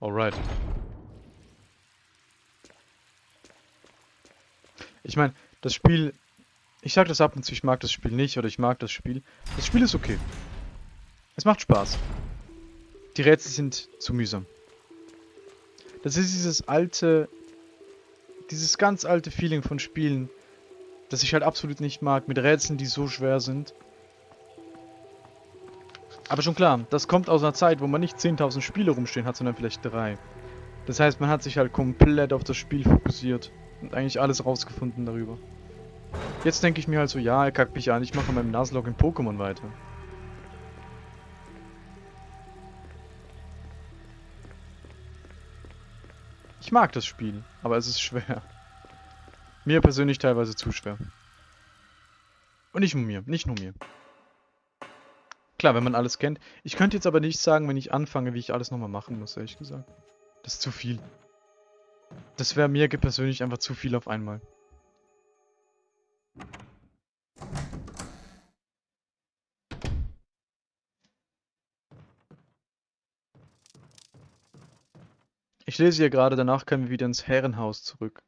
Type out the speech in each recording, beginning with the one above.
Alright. Ich meine, das Spiel... Ich sag das ab und zu, ich mag das Spiel nicht oder ich mag das Spiel. Das Spiel ist okay. Es macht Spaß. Die Rätsel sind zu mühsam. Das ist dieses alte... Dieses ganz alte Feeling von Spielen, das ich halt absolut nicht mag, mit Rätseln, die so schwer sind. Aber schon klar, das kommt aus einer Zeit, wo man nicht 10.000 Spiele rumstehen hat, sondern vielleicht drei. Das heißt, man hat sich halt komplett auf das Spiel fokussiert und eigentlich alles rausgefunden darüber. Jetzt denke ich mir halt so, ja, er kackt mich an, ich mache meinem Nuzlocke in Pokémon weiter. Ich mag das Spiel, aber es ist schwer. Mir persönlich teilweise zu schwer. Und nicht nur mir, nicht nur mir. Klar, wenn man alles kennt. Ich könnte jetzt aber nicht sagen, wenn ich anfange, wie ich alles nochmal machen muss, ehrlich gesagt. Das ist zu viel. Das wäre mir persönlich einfach zu viel auf einmal. Ich lese hier gerade, danach können wir wieder ins Herrenhaus zurück.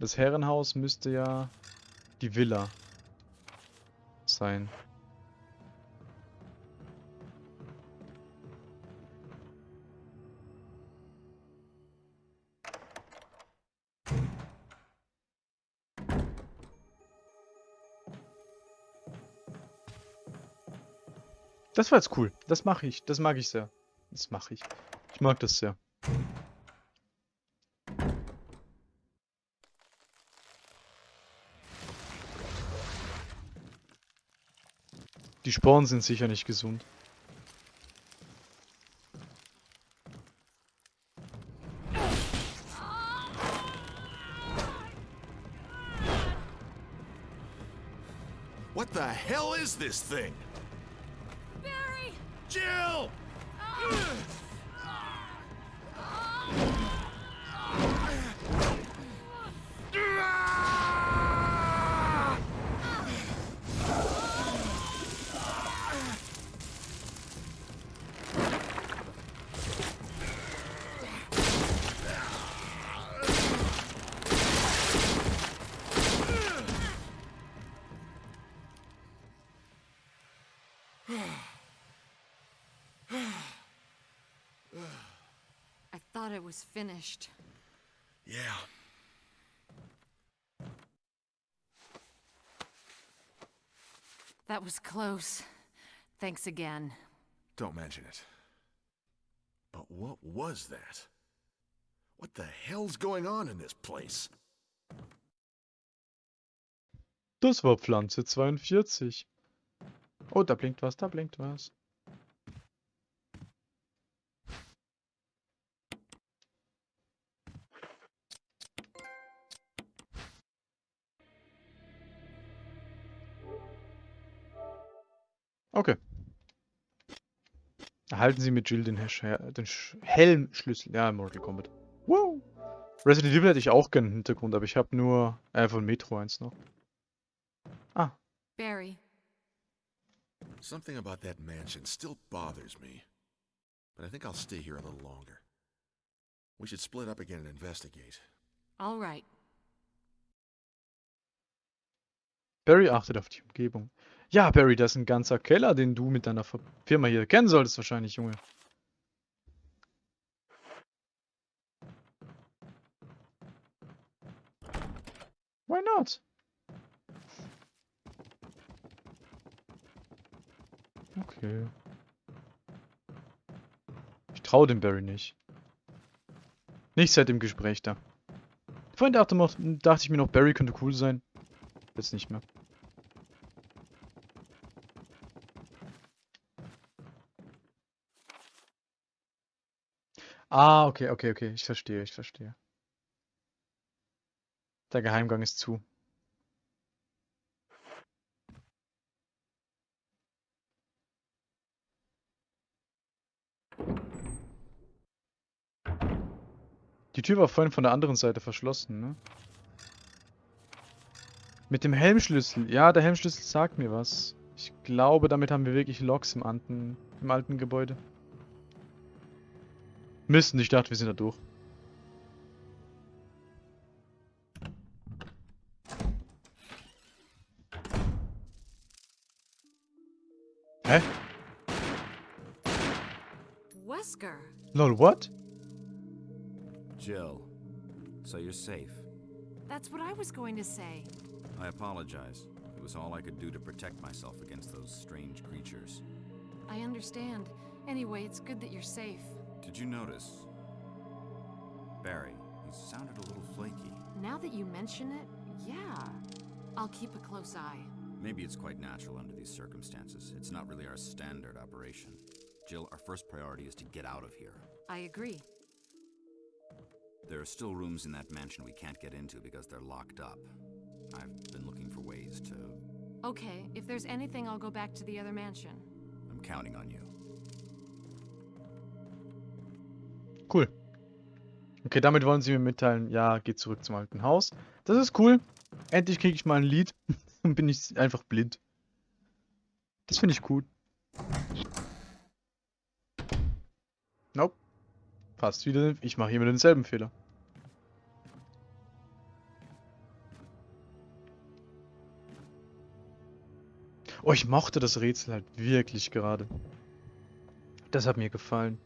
Das Herrenhaus müsste ja die Villa sein. Das war jetzt cool. Das mache ich. Das mag ich sehr. Das mache ich. Ich mag das sehr. Die Sporen sind sicher nicht gesund. What the hell is this thing? Thought it was finished. Yeah. That was close. Thanks again. Don't mention it. But what was that? What the hell's going on in this place? Das war Pflanze 42. Oh, da blinkt was, da blinkt was. Erhalten Sie mit Jill den, den Helmschlüssel. Ja, Mortal Kombat. Wow. Resident Evil hätte ich auch gerne im Hintergrund, aber ich habe nur äh, von Metro 1 noch. Ah. Barry. Something about that mansion still bothers me. But I think I'll stay here a little longer. We should split up again and investigate. All right. Barry achtet auf die Umgebung. Ja, Barry, das ist ein ganzer Keller, den du mit deiner Firma hier kennen solltest wahrscheinlich, Junge. Why not? Okay. Ich traue dem Barry nicht. Nicht seit dem Gespräch da. Vorhin dachte, dachte ich mir noch, Barry könnte cool sein. Jetzt nicht mehr. Ah, okay, okay, okay. Ich verstehe, ich verstehe. Der Geheimgang ist zu. Die Tür war vorhin von der anderen Seite verschlossen, ne? Mit dem Helmschlüssel. Ja, der Helmschlüssel sagt mir was. Ich glaube, damit haben wir wirklich Loks im, im alten Gebäude. Mist, ich dachte, wir sind da durch. Hä? Wesker. Lol, what? Jill, so you're safe. That's what I was going to say. I apologize. It was all I could do to protect myself against those strange creatures. I understand. Anyway, it's good that you're safe. Did you notice? Barry, he sounded a little flaky. Now that you mention it, yeah. I'll keep a close eye. Maybe it's quite natural under these circumstances. It's not really our standard operation. Jill, our first priority is to get out of here. I agree. There are still rooms in that mansion we can't get into because they're locked up. I've been looking for ways to... Okay, if there's anything, I'll go back to the other mansion. I'm counting on you. Cool. Okay, damit wollen sie mir mitteilen, ja, geht zurück zum alten Haus. Das ist cool. Endlich kriege ich mal ein Lied. Dann bin ich einfach blind. Das finde ich gut. Nope. Fast wieder. Ich mache hier wieder denselben Fehler. Oh, ich mochte das Rätsel halt wirklich gerade. Das hat mir gefallen.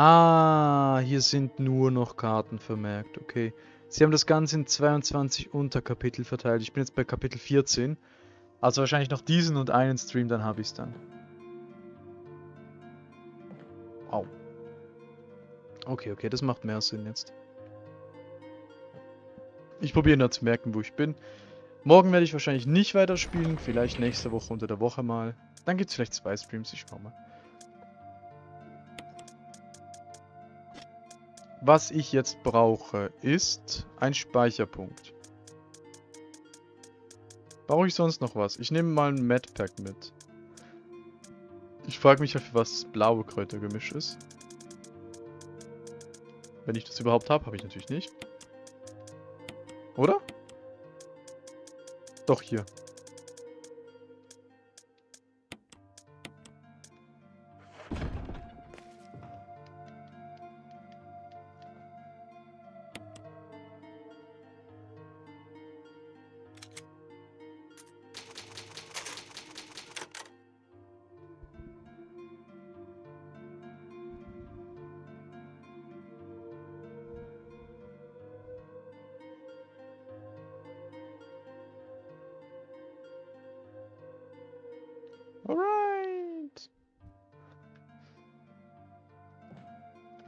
Ah, hier sind nur noch Karten vermerkt, okay. Sie haben das Ganze in 22 Unterkapitel verteilt. Ich bin jetzt bei Kapitel 14. Also wahrscheinlich noch diesen und einen Stream, dann habe ich es dann. Au. Okay, okay, das macht mehr Sinn jetzt. Ich probiere nur zu merken, wo ich bin. Morgen werde ich wahrscheinlich nicht weiterspielen, vielleicht nächste Woche unter der Woche mal. Dann gibt es vielleicht zwei Streams, ich schau mal. Was ich jetzt brauche, ist ein Speicherpunkt. Brauche ich sonst noch was? Ich nehme mal ein Medpack mit. Ich frage mich, für was blaue Kräutergemisch ist. Wenn ich das überhaupt habe, habe ich natürlich nicht. Oder? Doch, hier. Alright.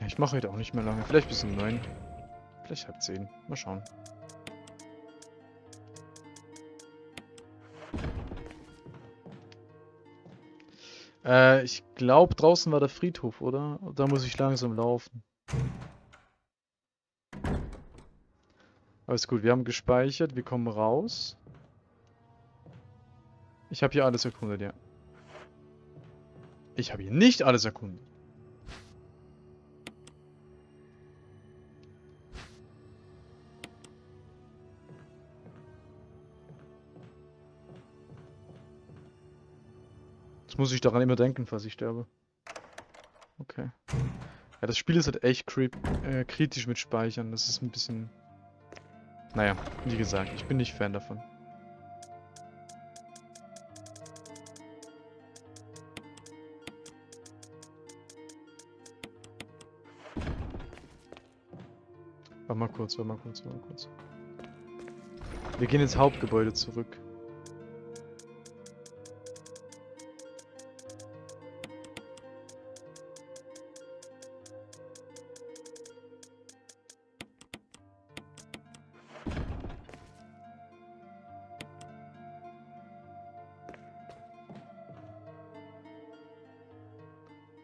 Ja, ich mache heute auch nicht mehr lange. Vielleicht bis um 9. Vielleicht halb 10. Mal schauen. Äh, ich glaube, draußen war der Friedhof, oder? Da muss ich langsam laufen. Alles gut, wir haben gespeichert, wir kommen raus. Ich habe hier alles erkundet, ja. Ich habe hier nicht alles erkundet. Jetzt muss ich daran immer denken, falls ich sterbe. Okay. Ja, das Spiel ist halt echt äh, kritisch mit Speichern. Das ist ein bisschen... Naja, wie gesagt, ich bin nicht Fan davon. Mal kurz, warte mal kurz, warte mal kurz. Wir gehen ins Hauptgebäude zurück.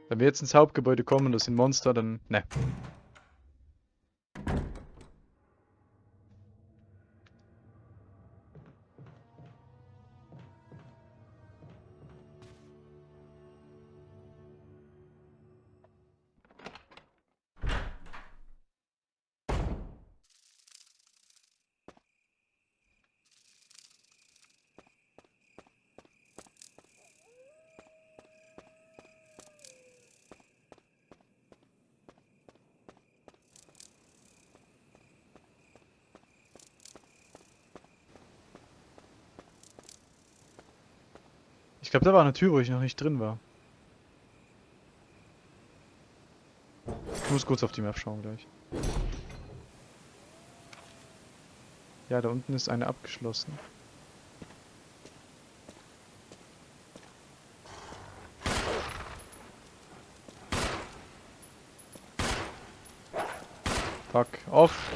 Wenn wir jetzt ins Hauptgebäude kommen das sind Monster, dann... Ne. Glaube, da war eine Tür, wo ich noch nicht drin war. Ich muss kurz auf die Map schauen gleich. Ja, da unten ist eine abgeschlossen. Fuck off.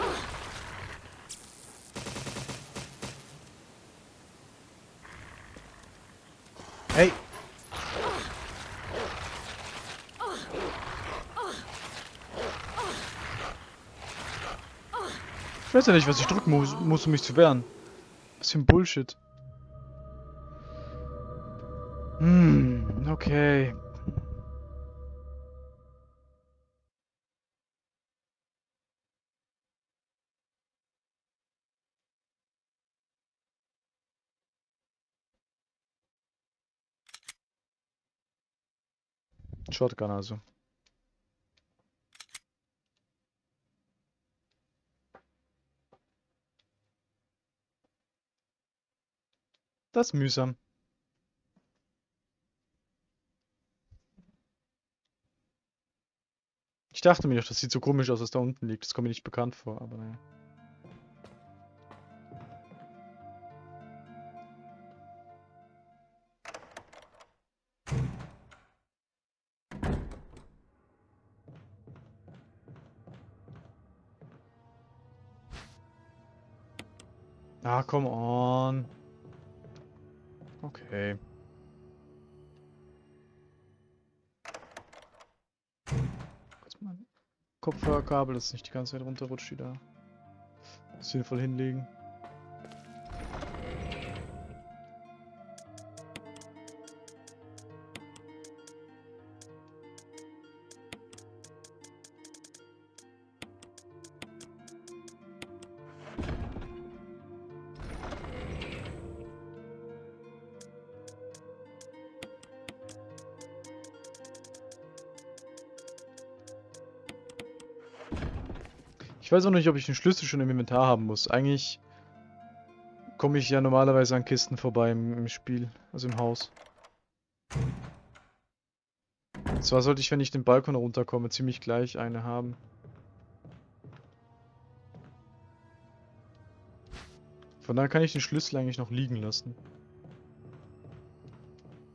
Weiß ja nicht, was ich drücken muss, muss um mich zu wehren. Ein Bullshit. Hm, okay. Shotgun also. Das ist mühsam. Ich dachte mir doch, das sieht so komisch aus, was da unten liegt. Das kommt mir nicht bekannt vor, aber naja. Ah, come on. Okay. Kopfhörerkabel, das nicht die ganze Zeit runterrutscht wieder. Sinnvoll hinlegen. Weiß auch nicht, ob ich den Schlüssel schon im Inventar haben muss. Eigentlich komme ich ja normalerweise an Kisten vorbei im, Spiel, also im Haus. Und zwar sollte ich, wenn ich den Balkon runterkomme, ziemlich gleich eine haben. Von daher kann ich den Schlüssel eigentlich noch liegen lassen.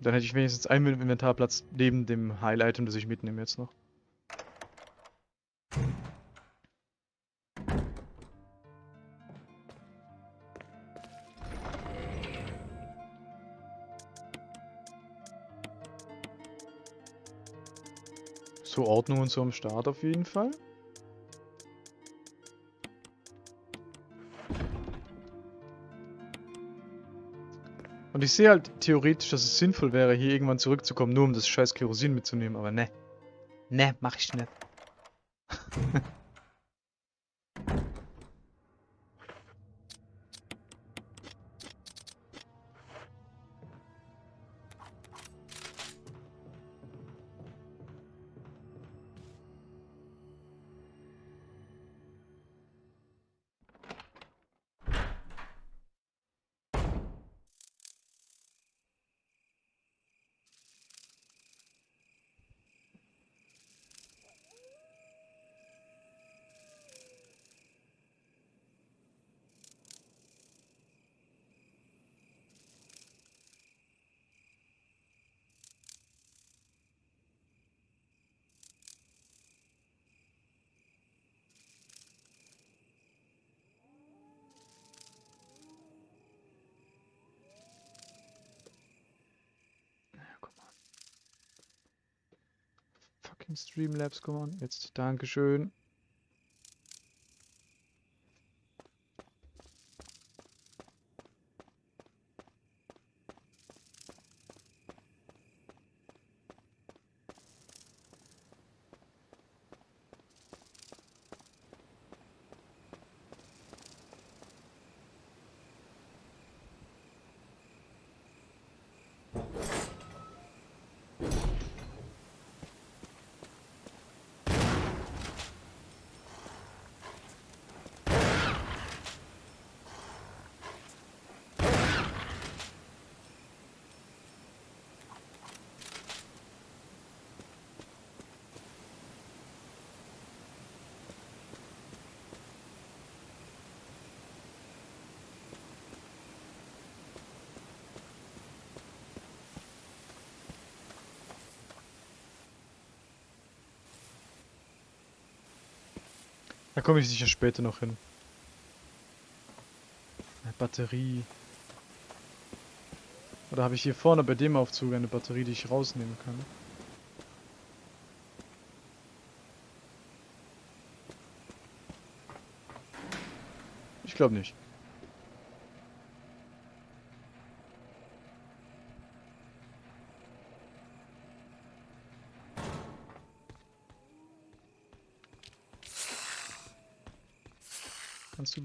Dann hätte ich wenigstens einen Inventarplatz neben dem Heil-Item, das ich mitnehme jetzt noch. Ordnung und so am Start auf jeden Fall. Und ich sehe halt theoretisch, dass es sinnvoll wäre, hier irgendwann zurückzukommen, nur um das scheiß Kerosin mitzunehmen, aber ne. Ne, mach ich nicht. Streamlabs, come on. Jetzt, Dankeschön. Da komme ich sicher später noch hin. Eine Batterie. Oder habe ich hier vorne bei dem Aufzug eine Batterie, die ich rausnehmen kann? Ich glaube nicht.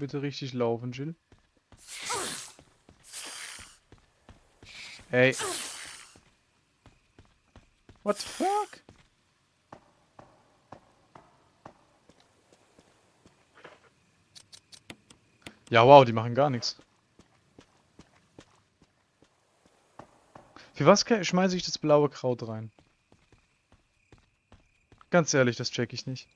Bitte richtig laufen, Jill? Hey. What the fuck? Ja, wow, die machen gar nichts. Für was schmeiße ich das blaue Kraut rein? Ganz ehrlich, das check ich nicht.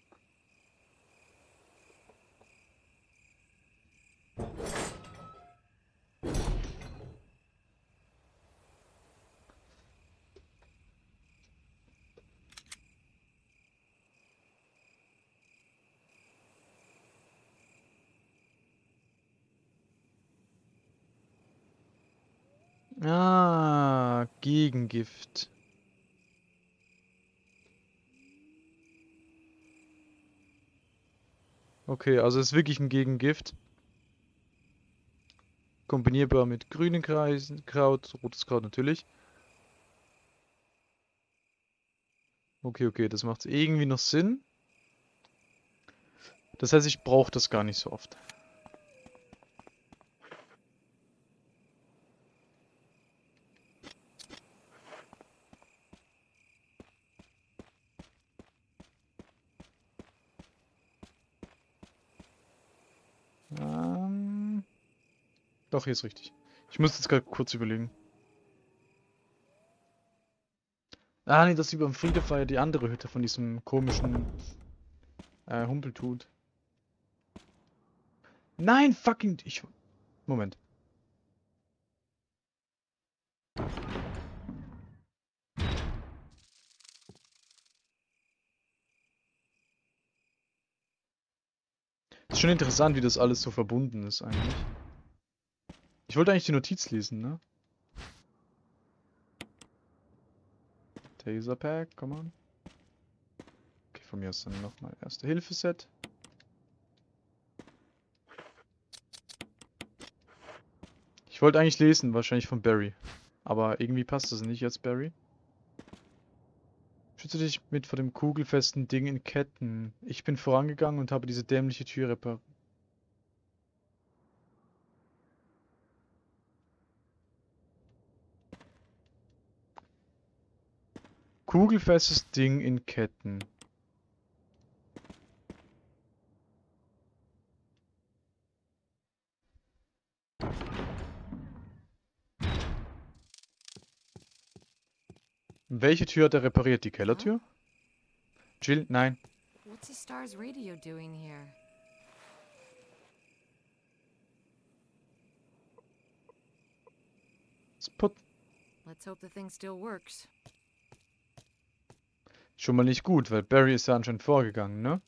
Ah, Gegengift. Okay, also es ist wirklich ein Gegengift. Kombinierbar mit grünen Kreisen, Kraut, rotes Kraut natürlich. Okay, okay, das macht irgendwie noch Sinn. Das heißt, ich brauche das gar nicht so oft. Doch, hier ist richtig. Ich muss jetzt gerade kurz überlegen. Ah, nee, das über dem Friede war die andere Hütte von diesem komischen äh, Humpeltut. Nein, fucking... Ich... Moment. Ist schon interessant, wie das alles so verbunden ist eigentlich. Ich wollte eigentlich die Notiz lesen, ne? Taser Pack, come on. Okay, von mir ist dann nochmal Erste Hilfe-Set. Ich wollte eigentlich lesen, wahrscheinlich von Barry. Aber irgendwie passt das nicht jetzt, Barry. Schütze dich mit vor dem kugelfesten Ding in Ketten. Ich bin vorangegangen und habe diese dämliche Tür repariert. Kugelfestes Ding in Ketten. Welche Tür hat er repariert? Die Kellertür? Jill, nein. What's the Star's radio doing here? Spot. Let's hope the thing still works. Schon mal nicht gut, weil Barry ist ja anscheinend vorgegangen, ne?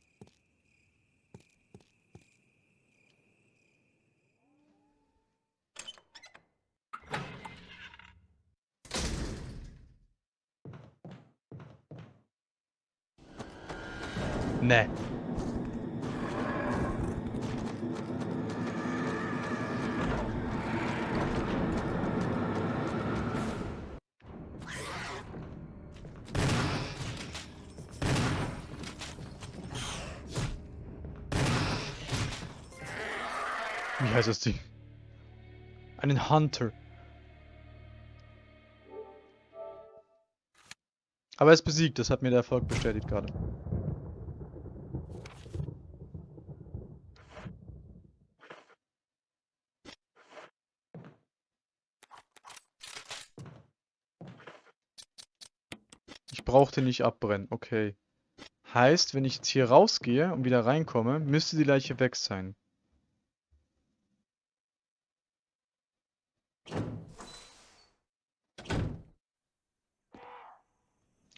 Heißt das Ding? Einen Hunter. Aber er ist besiegt, das hat mir der Erfolg bestätigt gerade. Ich brauchte nicht abbrennen, okay. Heißt, wenn ich jetzt hier rausgehe und wieder reinkomme, müsste die Leiche weg sein.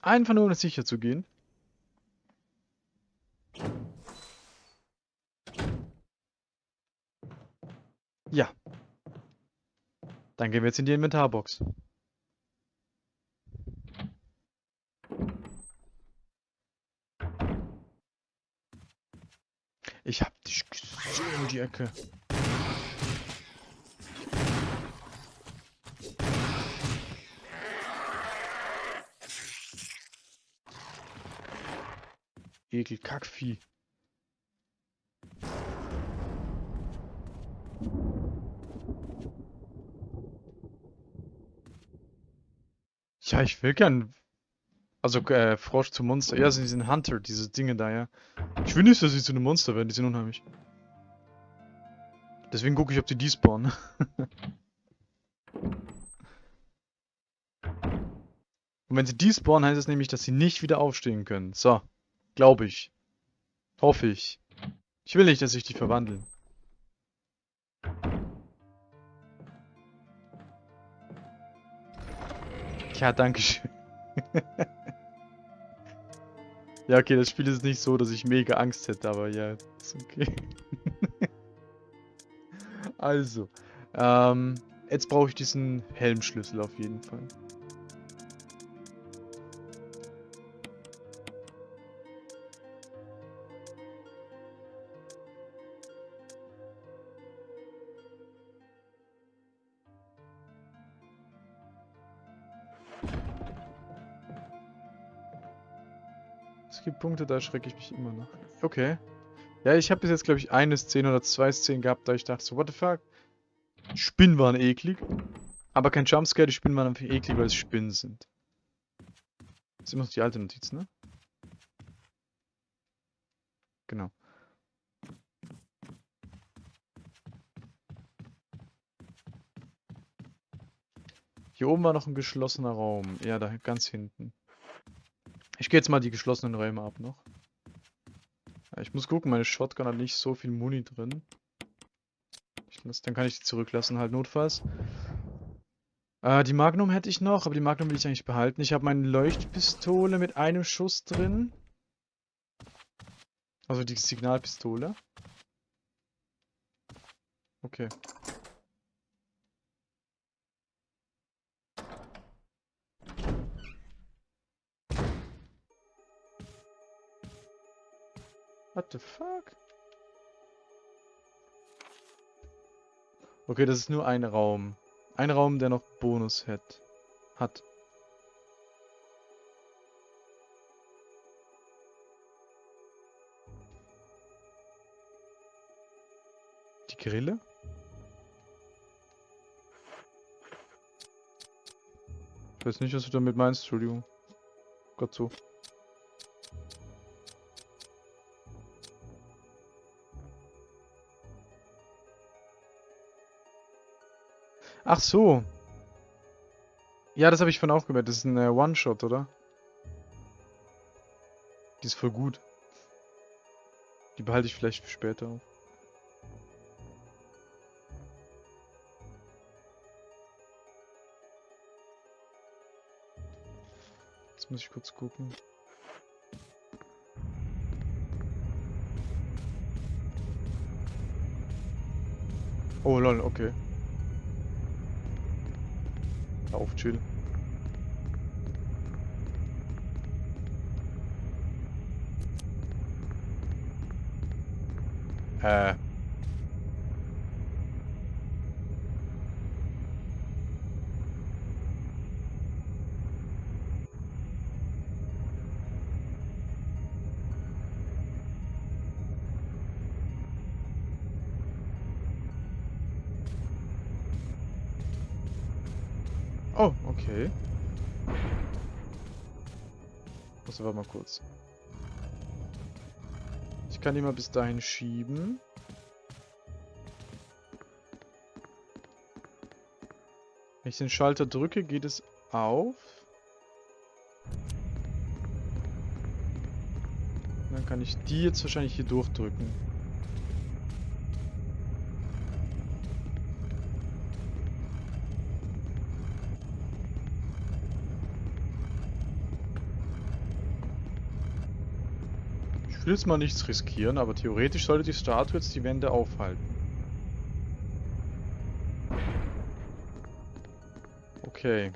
Einfach nur, um sicher zu gehen. Ja. Dann gehen wir jetzt in die Inventarbox. Ich hab dich gesehen, die Ecke. Ekel, Kackvieh. Ja, ich will gern. Also, äh, Frosch zu Monster. Ja, sie sind Hunter, diese Dinge da, ja. Ich will nicht, dass sie zu einem Monster werden, die sind unheimlich. Deswegen gucke ich, ob die despawnen. Und wenn sie despawnen, heißt es nämlich, dass sie nicht wieder aufstehen können. So. Glaube ich. Hoffe ich. Ich will nicht, dass sich die verwandeln. Ja, danke schön. ja, okay, das Spiel ist nicht so, dass ich mega Angst hätte, aber ja, ist okay. also, ähm, jetzt brauche ich diesen Helmschlüssel auf jeden Fall. Punkte, da schrecke ich mich immer noch. Okay. Ja, ich habe bis jetzt, glaube ich, eine Szene oder zwei Szenen gehabt, da ich dachte so, what the fuck? Spinnen waren eklig. Aber kein Jumpscare, die Spinnen waren einfach eklig, weil es Spinnen sind. Das ist immer noch die alte Notiz, ne? Genau. Hier oben war noch ein geschlossener Raum. Ja, da ganz hinten. Ich gehe jetzt mal die geschlossenen Räume ab noch. Ich muss gucken, meine Shotgun hat nicht so viel Muni drin. Lass, dann kann ich die zurücklassen, halt notfalls. Äh, die Magnum hätte ich noch, aber die Magnum will ich eigentlich behalten. Ich habe meine Leuchtpistole mit einem Schuss drin. Also die Signalpistole. Okay. What the fuck? Okay, das ist nur ein Raum. Ein Raum, der noch Bonus hat. Hat. Die Grille? Ich weiß nicht, was du damit meinst, Entschuldigung. Gott so. Ach so. Ja, das habe ich von auch gemerkt. Das ist ein äh, One-Shot, oder? Die ist voll gut. Die behalte ich vielleicht für später auf. Jetzt muss ich kurz gucken. Oh lol, okay. Auf, chill. Äh. Okay. Muss aber mal kurz. Ich kann die mal bis dahin schieben. Wenn ich den Schalter drücke, geht es auf. Dann kann ich die jetzt wahrscheinlich hier durchdrücken. will jetzt mal nichts riskieren, aber theoretisch sollte die Statue jetzt die Wände aufhalten. Okay.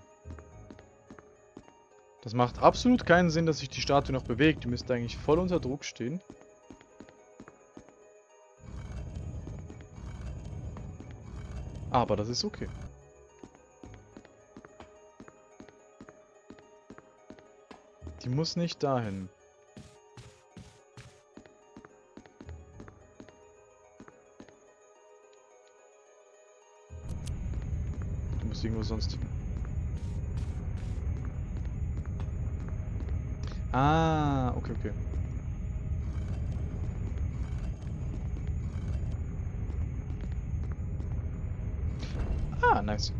Das macht absolut keinen Sinn, dass sich die Statue noch bewegt. Die müsste eigentlich voll unter Druck stehen. Aber das ist okay. Die muss nicht dahin. Sonst. Ah, okay, okay. Ah, nice.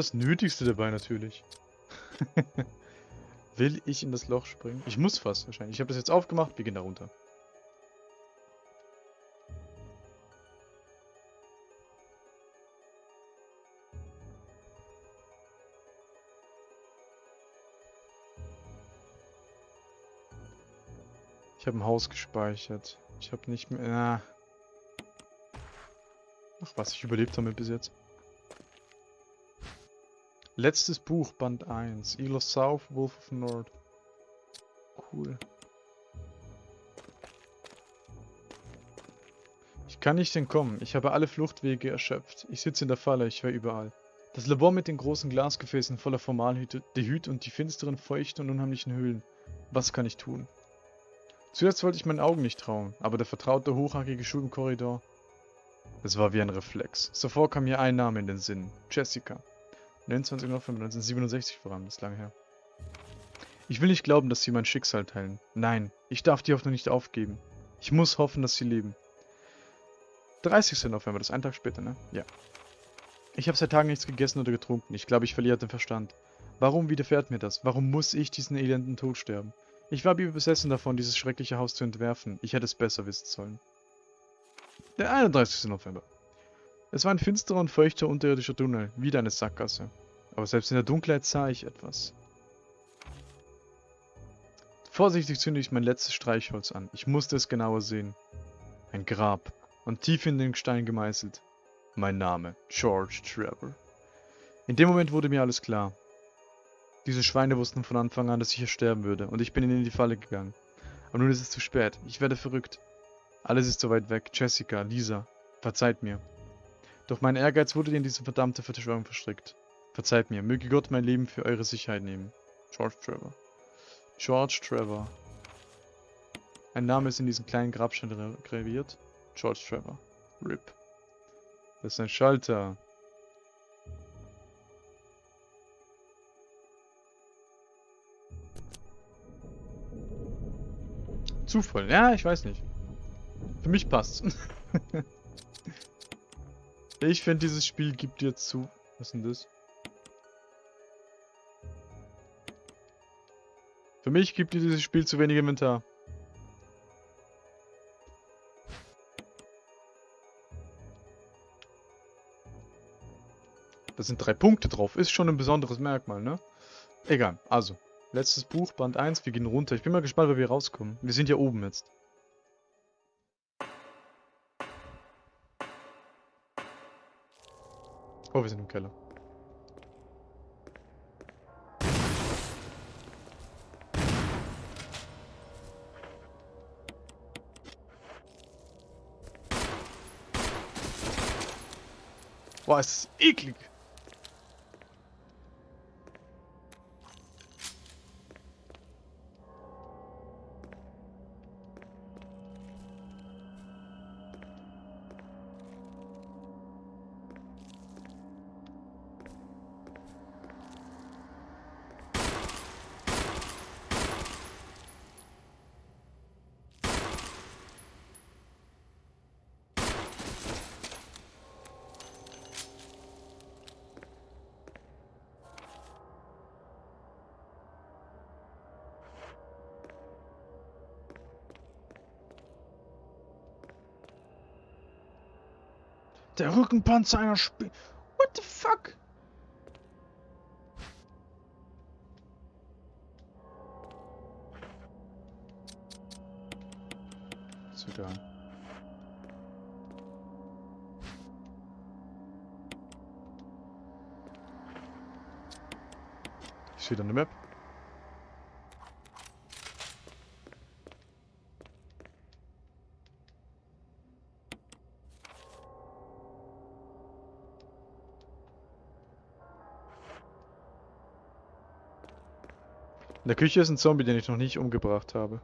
Das Nötigste dabei natürlich. Will ich in das Loch springen? Ich muss fast wahrscheinlich. Ich habe das jetzt aufgemacht, wir gehen da runter. Ich habe ein Haus gespeichert. Ich habe nicht mehr... Ach was, ich überlebt damit bis jetzt. Letztes Buch, Band 1. Eagle of South, Wolf of North. Cool. Ich kann nicht entkommen. Ich habe alle Fluchtwege erschöpft. Ich sitze in der Falle, ich war überall. Das Labor mit den großen Glasgefäßen voller Hüt und die finsteren, feuchten und unheimlichen Höhlen. Was kann ich tun? Zuerst wollte ich meinen Augen nicht trauen, aber der vertraute, hochhackige Schuh im Korridor... Es war wie ein Reflex. Sofort kam mir ein Name in den Sinn. Jessica. 29. November 1967 vor allem, das ist lange her. Ich will nicht glauben, dass sie mein Schicksal teilen. Nein, ich darf die Hoffnung nicht aufgeben. Ich muss hoffen, dass sie leben. 30. November, das ist ein Tag später, ne? Ja. Ich habe seit Tagen nichts gegessen oder getrunken. Ich glaube, ich verliere den Verstand. Warum widerfährt mir das? Warum muss ich diesen elenden Tod sterben? Ich war besessen davon, dieses schreckliche Haus zu entwerfen. Ich hätte es besser wissen sollen. Der 31. November. Es war ein finsterer und feuchter unterirdischer Tunnel, wieder eine Sackgasse. Aber selbst in der Dunkelheit sah ich etwas. Vorsichtig zünde ich mein letztes Streichholz an. Ich musste es genauer sehen. Ein Grab. Und tief in den Stein gemeißelt. Mein Name. George Trevor. In dem Moment wurde mir alles klar. Diese Schweine wussten von Anfang an, dass ich hier sterben würde, und ich bin ihnen in die Falle gegangen. Aber nun ist es zu spät. Ich werde verrückt. Alles ist so weit weg. Jessica, Lisa, verzeiht mir. Doch mein Ehrgeiz wurde in diese verdammte Verschwörung verstrickt. Verzeiht mir. Möge Gott mein Leben für eure Sicherheit nehmen. George Trevor. George Trevor. Ein Name ist in diesem kleinen Grabstein graviert. George Trevor. RIP. Das ist ein Schalter. Zufall. Ja, ich weiß nicht. Für mich passt's. ich finde, dieses Spiel gibt dir zu... Was ist denn das? Für mich gibt dieses Spiel zu wenig Inventar. Da sind drei Punkte drauf. Ist schon ein besonderes Merkmal, ne? Egal. Also, letztes Buch, Band 1. Wir gehen runter. Ich bin mal gespannt, wie wir rauskommen. Wir sind ja oben jetzt. Oh, wir sind im Keller. Boah, es ist eklig. Der Rückenpanzer einer Sp... What the fuck? Egal. Ich sehe da eine Map. Der Küche ist ein Zombie, den ich noch nicht umgebracht habe.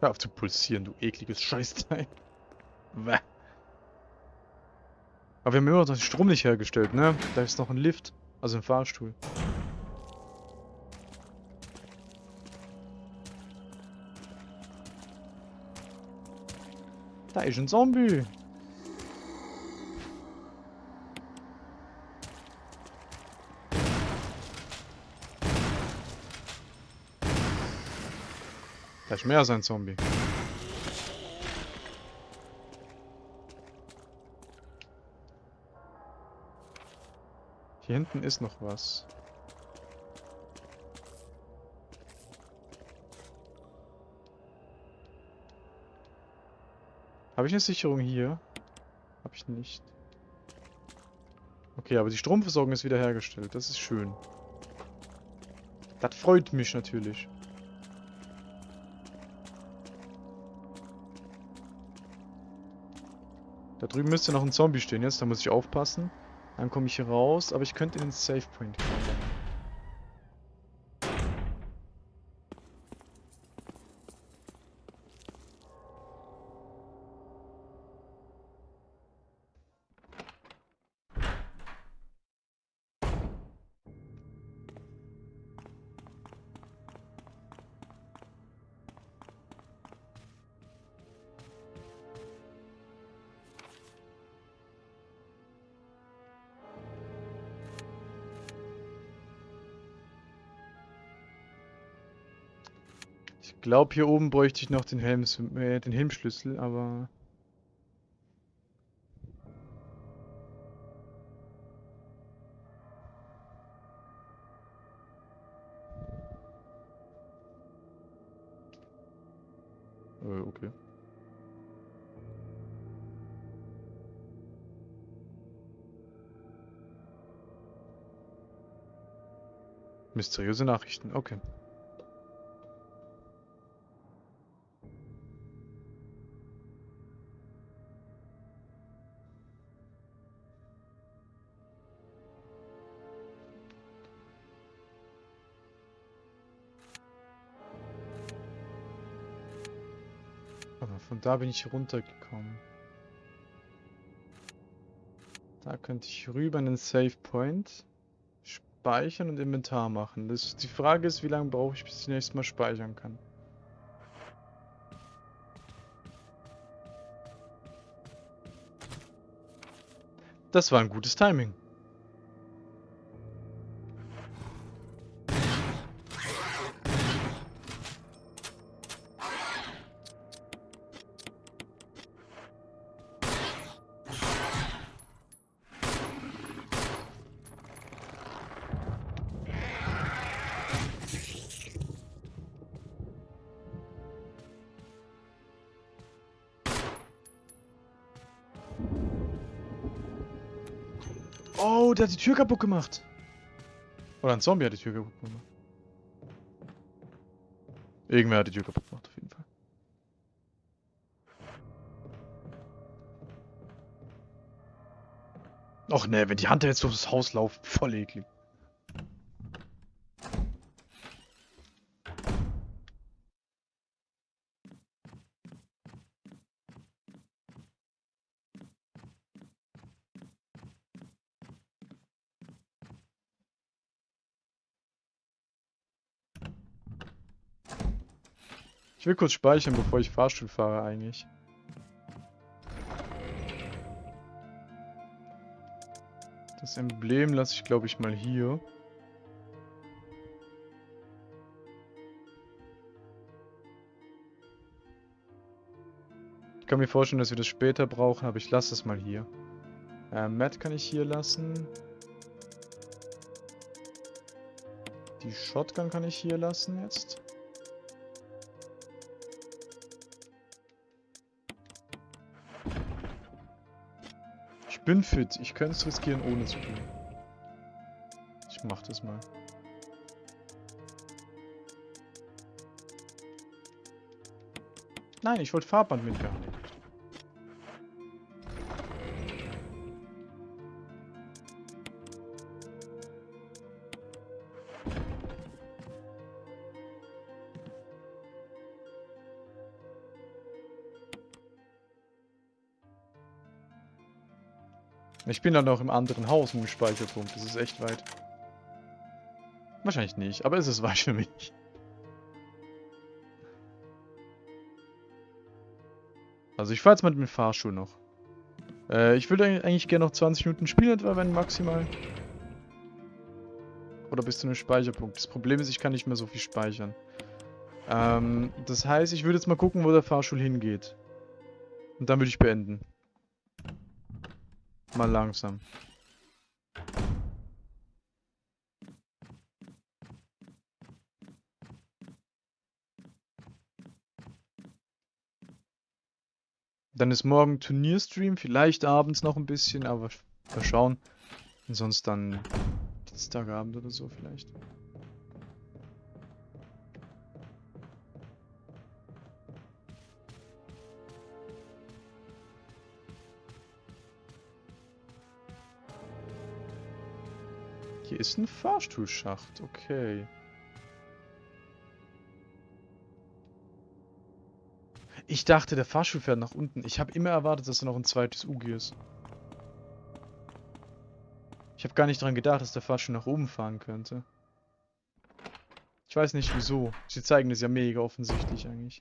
Hör auf zu pulsieren, du ekliges Scheißteil. Bäh. Aber wir haben immer noch den Strom nicht hergestellt, ne? Da ist noch ein Lift. Also ein Fahrstuhl. Da ist ein Zombie. Ist mehr als ein Zombie. Hier hinten ist noch was. Habe ich eine Sicherung hier? Habe ich nicht. Okay, aber die Stromversorgung ist wiederhergestellt. Das ist schön. Das freut mich natürlich. Da drüben müsste noch ein Zombie stehen jetzt, da muss ich aufpassen. Dann komme ich hier raus, aber ich könnte in den Save Point kommen. Glaube, hier oben bräuchte ich noch den Helm, äh, den Helmschlüssel, aber... Äh, okay. Mysteriöse Nachrichten, okay. Da bin ich runtergekommen. Da könnte ich rüber in den Save Point speichern und Inventar machen. Das, die Frage ist, wie lange brauche ich, bis ich nächstes Mal speichern kann. Das war ein gutes Timing. Oh, der hat die Tür kaputt gemacht. Oder ein Zombie hat die Tür kaputt gemacht. Irgendwer hat die Tür kaputt gemacht, auf jeden Fall. Och ne, wenn die Hunter jetzt durchs Haus laufen, voll eklig. Will kurz speichern, bevor ich Fahrstuhl fahre eigentlich. Das Emblem lasse ich, glaube ich, mal hier. kann mir vorstellen, dass wir das später brauchen, aber ich lasse es mal hier. Äh, Matt kann ich hier lassen. Die Shotgun kann ich hier lassen jetzt. Bin fit. Ich könnte es riskieren, ohne zu tun. Ich mach das mal. Nein, ich wollte Fahrband mitgehabt. Ich bin dann noch im anderen Haus mit dem Speicherpunkt. Das ist echt weit. Wahrscheinlich nicht, aber es ist weit für mich. Also ich fahre jetzt mal mit dem Fahrstuhl noch. Äh, ich würde eigentlich gerne noch 20 Minuten spielen, etwa wenn maximal. Oder bis zu einem Speicherpunkt. Das Problem ist, ich kann nicht mehr so viel speichern. Ähm, das heißt, ich würde jetzt mal gucken, wo der Fahrstuhl hingeht. Und dann würde ich beenden. Mal langsam. Dann ist morgen Turnierstream, vielleicht abends noch ein bisschen, aber mal schauen. Und sonst dann Dienstagabend oder so vielleicht. Hier ist ein Fahrstuhlschacht, okay. Ich dachte, der Fahrstuhl fährt nach unten. Ich habe immer erwartet, dass da noch ein zweites UG ist. Ich habe gar nicht daran gedacht, dass der Fahrstuhl nach oben fahren könnte. Ich weiß nicht wieso. Sie zeigen das ja mega offensichtlich eigentlich.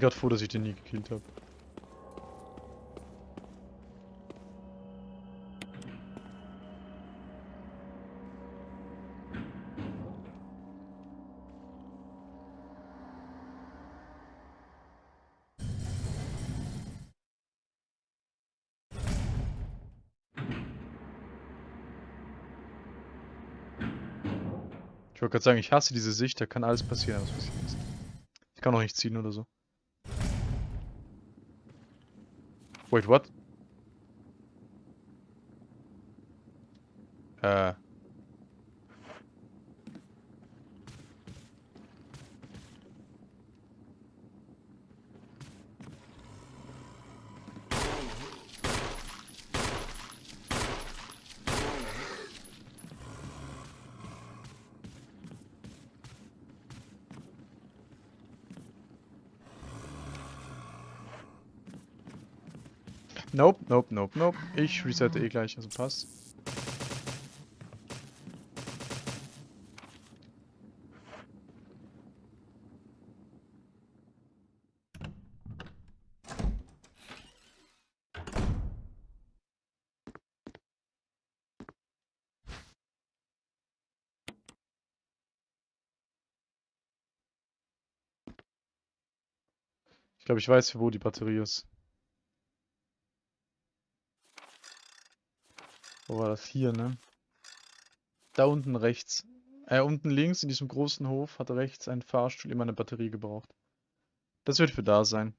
Bin gerade froh, dass ich den nie gekillt habe. Ich wollte gerade sagen, ich hasse diese Sicht, da kann alles passieren, was passiert ist. Ich kann auch nicht ziehen oder so. Wait, what? Äh. Nope, nope, nope, nope. Ich resette eh gleich, also passt. Ich glaube, ich weiß, wo die Batterie ist. Wo war das? Hier, ne? Da unten rechts. Äh, unten links in diesem großen Hof hat rechts ein Fahrstuhl immer eine Batterie gebraucht. Das wird für da sein.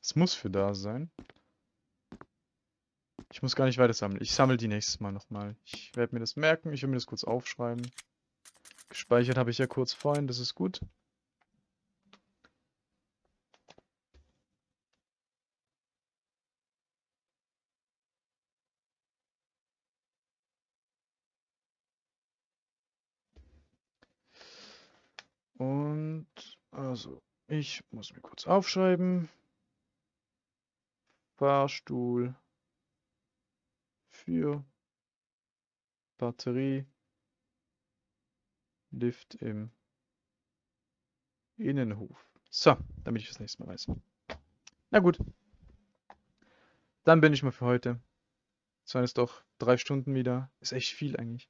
Es muss für da sein. Ich muss gar nicht weiter sammeln. Ich sammle die nächstes Mal nochmal. Ich werde mir das merken. Ich will mir das kurz aufschreiben. Gespeichert habe ich ja kurz vorhin. Das ist gut. Und also Ich muss mir kurz aufschreiben. Fahrstuhl für Batterie Lift im Innenhof. So, damit ich das nächste Mal weiß. Na gut. Dann bin ich mal für heute. Das waren jetzt doch drei Stunden wieder. Ist echt viel eigentlich.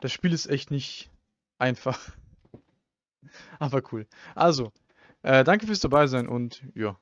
Das Spiel ist echt nicht einfach. Aber cool. Also, äh, danke fürs dabei sein und ja,